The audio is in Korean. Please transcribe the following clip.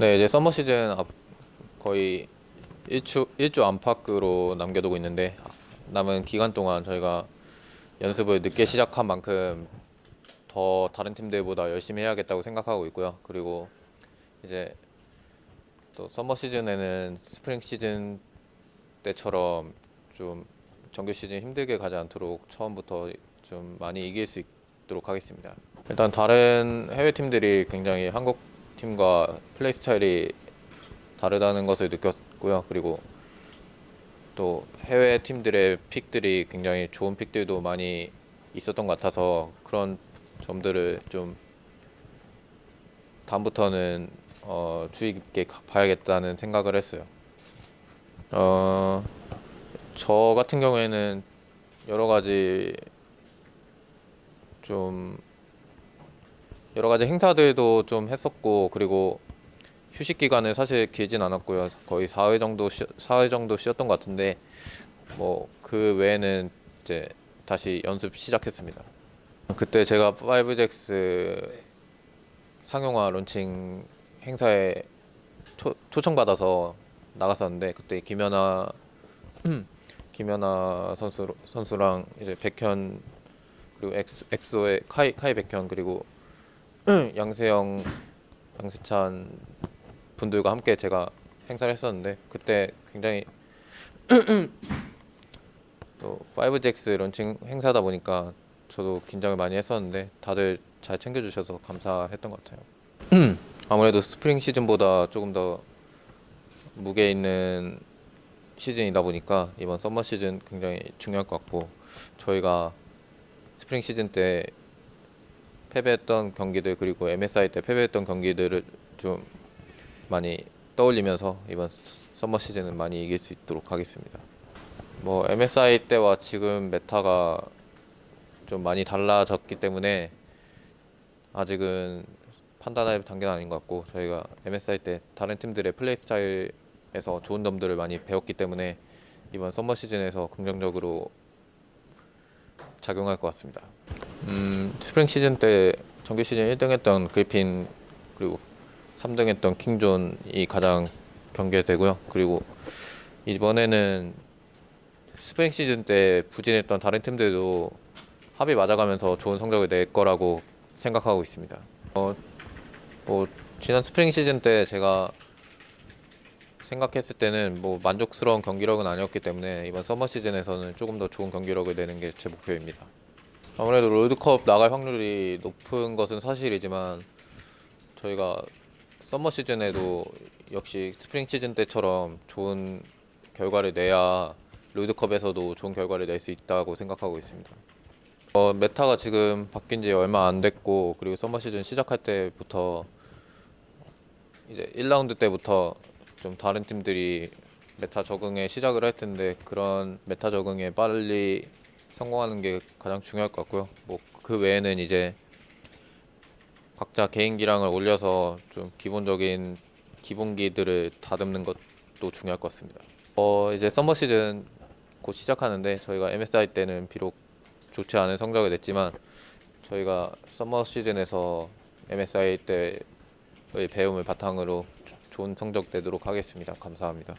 네, 이제 서머 시즌 앞 거의 일주 일주 안팎으로 남겨두고 있는데 남은 기간 동안 저희가 연습을 늦게 시작한 만큼 더 다른 팀들보다 열심히 해야겠다고 생각하고 있고요. 그리고 이제 또 서머 시즌에는 스프링 시즌 때처럼 좀 정규 시즌 힘들게 가지 않도록 처음부터 좀 많이 이길 수 있도록 하겠습니다. 일단 다른 해외 팀들이 굉장히 한국 팀과 플레이 스타일이 다르다는 것을 느꼈고요. 그리고 또 해외 팀들의 픽들이 굉장히 좋은 픽들도 많이 있었던 것 같아서 그런 점들을 좀 다음부터는 어, 주의 깊게 가- 봐야겠다는 생각을 했어요. 어, 저 같은 경우에는 여러 가지 좀 여러 가지 행사들도 좀 했었고 그리고 휴식 기간은 사실 길진 않았고요. 거의 4회 정도 쉬, 4회 정도 쉬었던 것 같은데 뭐 그 외에는 이제 다시 연습 시작했습니다. 그때 제가 5X 상용화 론칭 행사에 초, 초청받아서 나갔었는데 그때 김연아 김연아 선수 선수랑 이제 백현 그리고 엑소의 카이 카이 백현 그리고 양세형 양세찬 분들과 함께 제가 행사를 했었는데 그때 굉장히 또 5GX 런칭 행사다 보니까 저도 긴장을 많이 했었는데 다들 잘 챙겨주셔서 감사했던 것 같아요. 아무래도 스프링 시즌보다 조금 더 무게 있는 시즌이다 보니까 이번 썸머 시즌 굉장히 중요할 것 같고 저희가 스프링 시즌 때 패배했던 경기들 그리고 MSI 때 패배했던 경기들을 좀 많이 떠올리면서 이번 스- 썸머 시즌은 많이 이길 수 있도록 하겠습니다. 뭐 MSI 때와 지금 메타가 좀 많이 달라졌기 때문에 아직은 판단할 단계는 아닌 것 같고 저희가 MSI 때 다른 팀들의 플레이 스타일에서 좋은 점들을 많이 배웠기 때문에 이번 썸머 시즌에서 긍정적으로 작용할 것 같습니다. 음, 스프링 시즌 때 정규 시즌 1등 했던 그리핀 그리고 3등 했던 킹존이 가장 경계되고요. 그리고 이번에는 스프링 시즌 때 부진했던 다른 팀들도 합이 맞아가면서 좋은 성적을 낼 거라고 생각하고 있습니다. 어, 뭐 지난 스프링 시즌 때 제가 생각했을 때는 뭐 만족스러운 경기력은 아니었기 때문에 이번 서머 시즌에서는 조금 더 좋은 경기력을 내는 게 제 목표입니다. 아무래도 롤드컵 나갈 확률이 높은 것은 사실이지만 저희가 서머 시즌에도 역시 스프링 시즌 때처럼 좋은 결과를 내야 롤드컵에서도 좋은 결과를 낼 수 있다고 생각하고 있습니다. 어, 메타가 지금 바뀐 지 얼마 안 됐고 그리고 서머 시즌 시작할 때부터 이제 1라운드 때부터 좀 다른 팀들이 메타 적응에 시작을 할 텐데 그런 메타 적응에 빨리 성공하는 게 가장 중요할 것 같고요. 뭐 그 외에는 이제 각자 개인 기량을 올려서 좀 기본적인 기본기들을 다듬는 것도 중요할 것 같습니다. 어 이제 서머 시즌 곧 시작하는데 저희가 MSI 때는 비록 좋지 않은 성적을 냈지만 저희가 서머 시즌에서 MSI 때의 배움을 바탕으로 좋은 성적 내도록 하겠습니다. 감사합니다.